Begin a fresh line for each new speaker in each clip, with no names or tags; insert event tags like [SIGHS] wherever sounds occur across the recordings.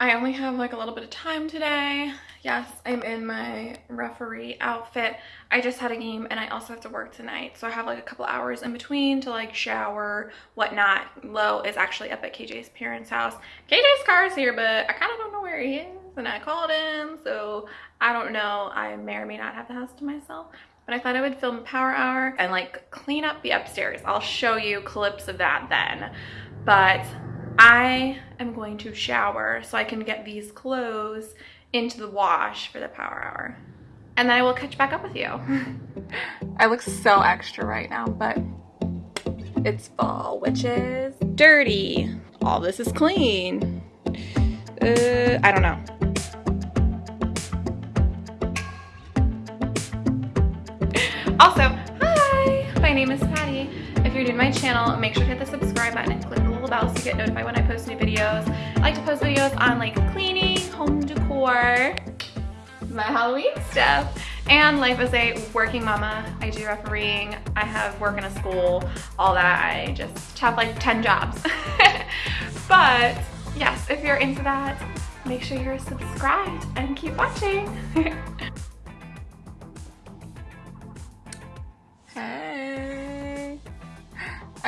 I only have like a little bit of time today. Yes, I'm in my referee outfit. I just had a game and I also have to work tonight. So I have like a couple hours in between to like shower, whatnot. Lo is actually up at KJ's parents' house. KJ's car is here, but I kind of don't know where he is. And I called him, so I don't know. I may or may not have the house to myself. But I thought I would film Power Hour and like clean up the upstairs. I'll show you clips of that then. But I am going to shower so I can get these clothes into the wash for the power hour. And then I will catch back up with you. [LAUGHS] I look so extra right now, but it's fall, which is dirty. All this is clean. Uh, I don't know. Also, hi, my name is Patty. If you're new to my channel, make sure to hit the subscribe button and click the little bell so you get notified when I post new videos. I like to post videos on like cleaning, home decor, my Halloween stuff, and life as a working mama. I do refereeing, I have work in a school, all that. I just have like 10 jobs. [LAUGHS] but yes, if you're into that, make sure you're subscribed and keep watching. [LAUGHS]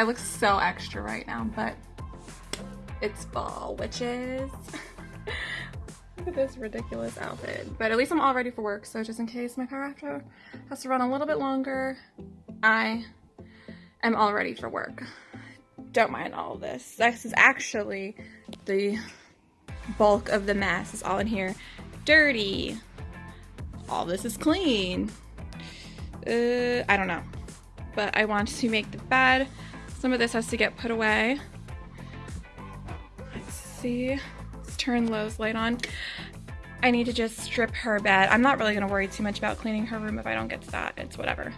I look so extra right now, but it's fall, witches. [LAUGHS] look at this ridiculous outfit. But at least I'm all ready for work, so just in case my car after has to run a little bit longer, I am all ready for work. Don't mind all this. This is actually the bulk of the mess is all in here. Dirty. All this is clean. Uh, I don't know. But I want to make the bed. Some of this has to get put away. Let's see. Let's turn Lo's light on. I need to just strip her bed. I'm not really going to worry too much about cleaning her room if I don't get to that. It's whatever.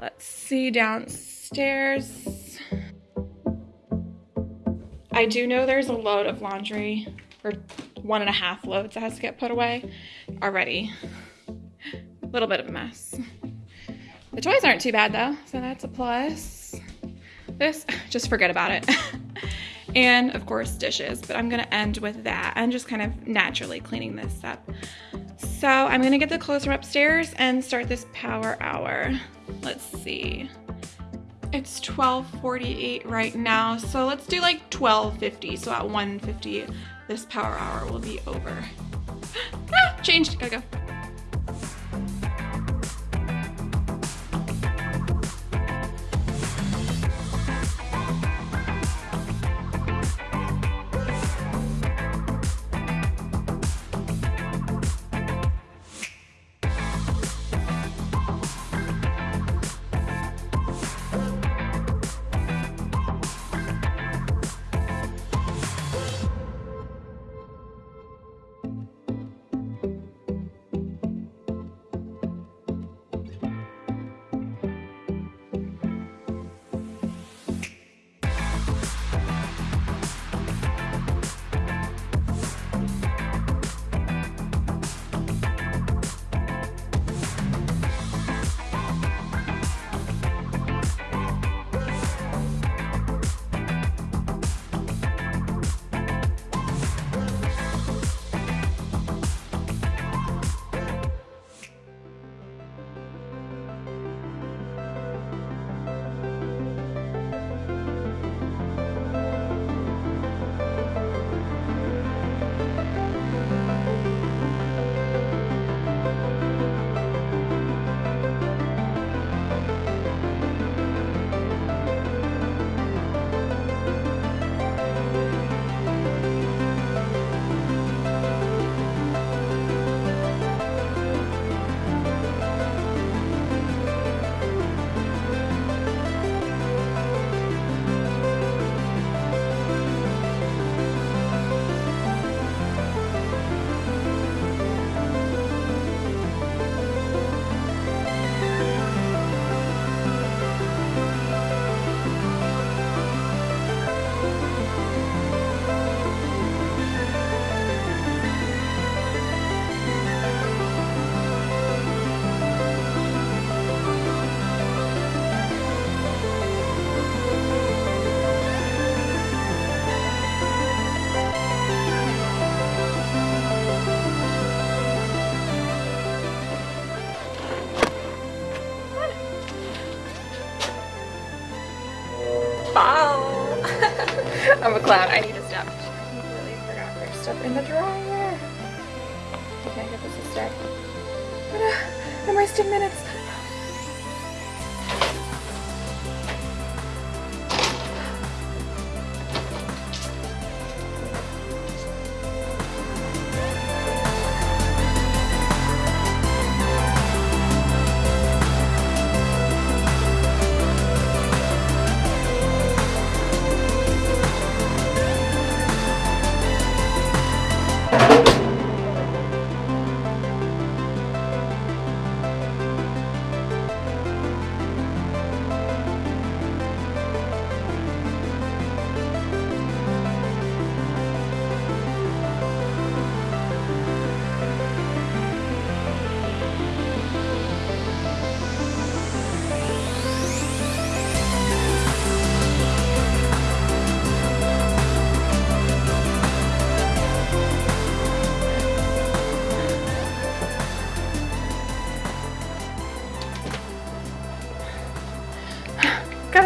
Let's see downstairs. I do know there's a load of laundry, or one and a half loads that has to get put away already. A little bit of a mess. The toys aren't too bad though, so that's a plus this, [LAUGHS] just forget about it. [LAUGHS] and of course dishes, but I'm gonna end with that and just kind of naturally cleaning this up. So I'm gonna get the clothes from upstairs and start this power hour. Let's see. It's 12.48 right now, so let's do like 12.50. So at 1.50, this power hour will be over. [GASPS] ah, changed, gotta go. [LAUGHS] glad I need a step. I completely forgot there's stuff in the dryer. I can't get this to stay. [SIGHS] I'm wasting minutes.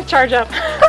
Charge up. [LAUGHS]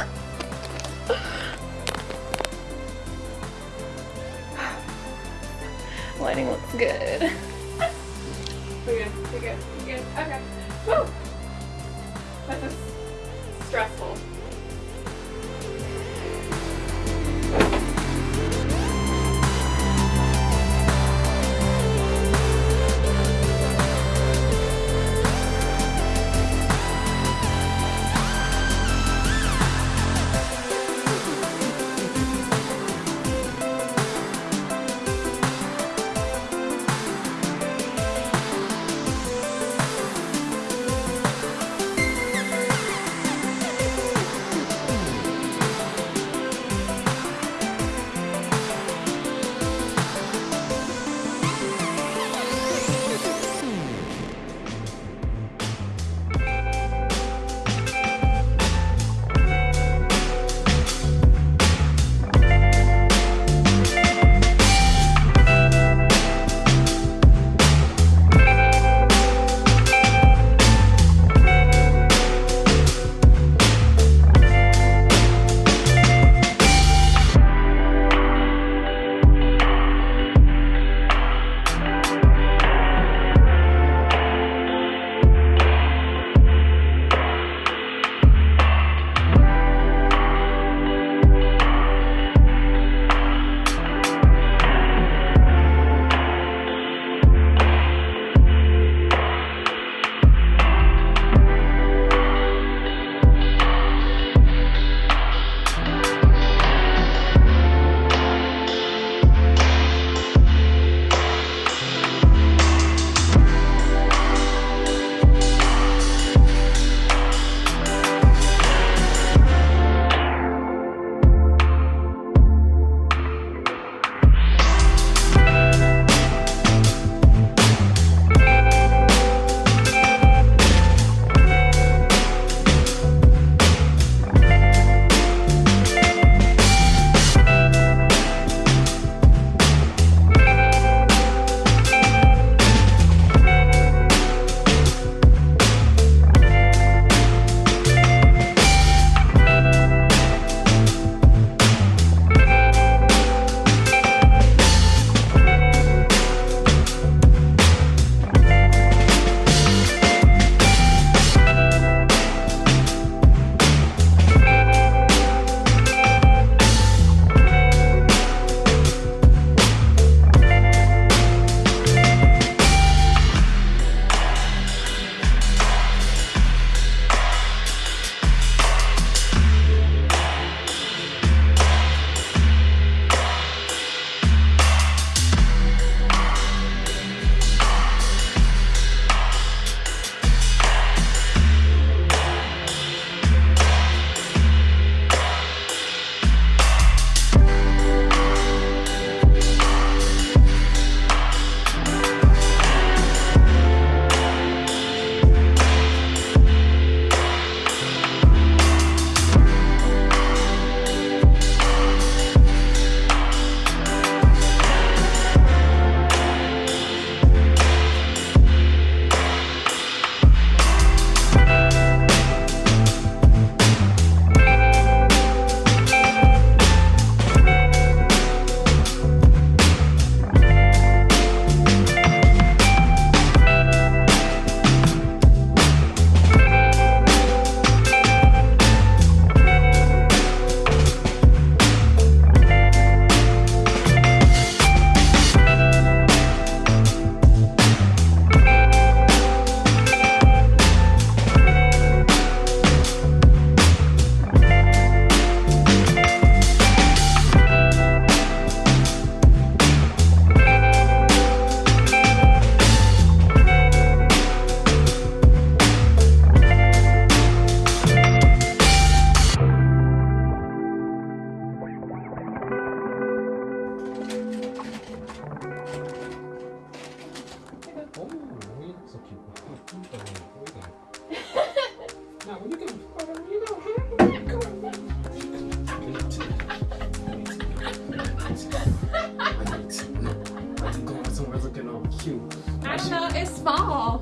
I know, it's small.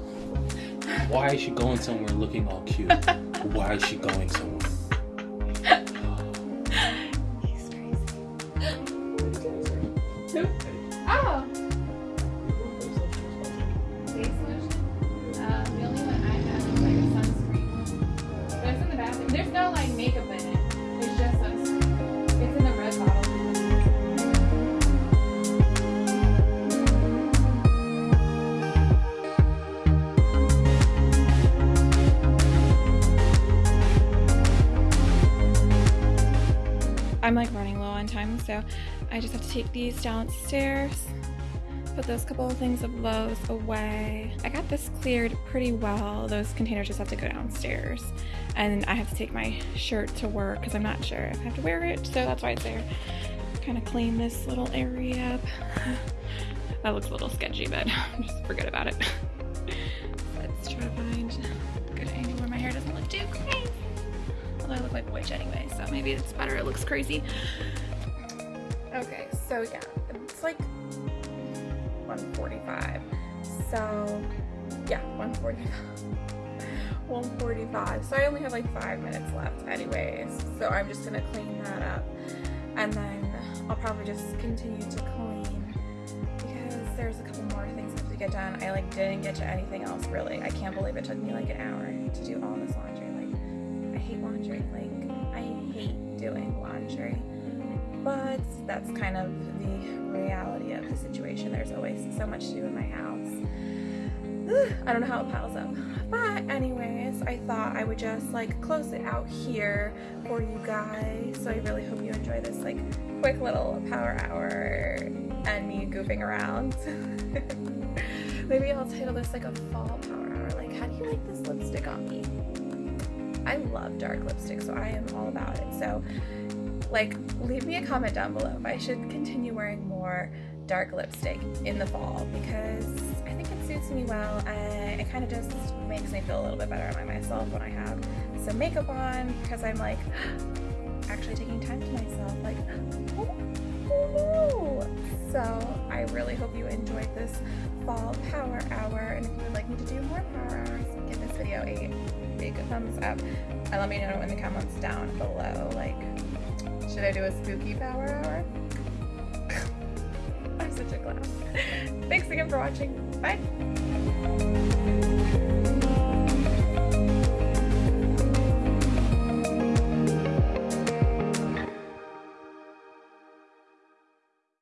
Why is she going somewhere looking all cute? Why is she going somewhere?
Time, so I just have to take these downstairs. Put those couple of things of Lo's away. I got this cleared pretty well. Those containers just have to go downstairs. And I have to take my shirt to work because I'm not sure if I have to wear it, so that's why it's there. Kind of clean this little area up. [LAUGHS] that looks a little sketchy, but [LAUGHS] just forget about it. [LAUGHS] Let's try to find a good angle where my hair doesn't look too crazy. Although I look like a witch anyway, so maybe it's better it looks crazy. Okay, so yeah, it's like 145. So yeah, 145. [LAUGHS] 145. So I only have like five minutes left anyways. So I'm just gonna clean that up. And then I'll probably just continue to clean because there's a couple more things I have to get done. I like didn't get to anything else really. I can't believe it took me like an hour to do all this laundry. Like I hate laundry. Like I hate doing laundry. But that's kind of the reality of the situation. There's always so much to do in my house. [SIGHS] I don't know how it piles up. But anyways, I thought I would just like close it out here for you guys. So I really hope you enjoy this like quick little power hour and me goofing around. [LAUGHS] Maybe I'll title this like a fall power hour. Like, how do you like this lipstick on me? I love dark lipstick, so I am all about it. So like leave me a comment down below if I should continue wearing more dark lipstick in the fall because I think it suits me well. And it kind of just makes me feel a little bit better about myself when I have some makeup on because I'm like [GASPS] actually taking time to myself like oh, so I really hope you enjoyed this fall power hour and if you would like me to do more power hours give this video a big thumbs up. And let me know in the comments down below like should I do a spooky power hour? [LAUGHS] I'm such a clown. Thanks again for watching. Bye.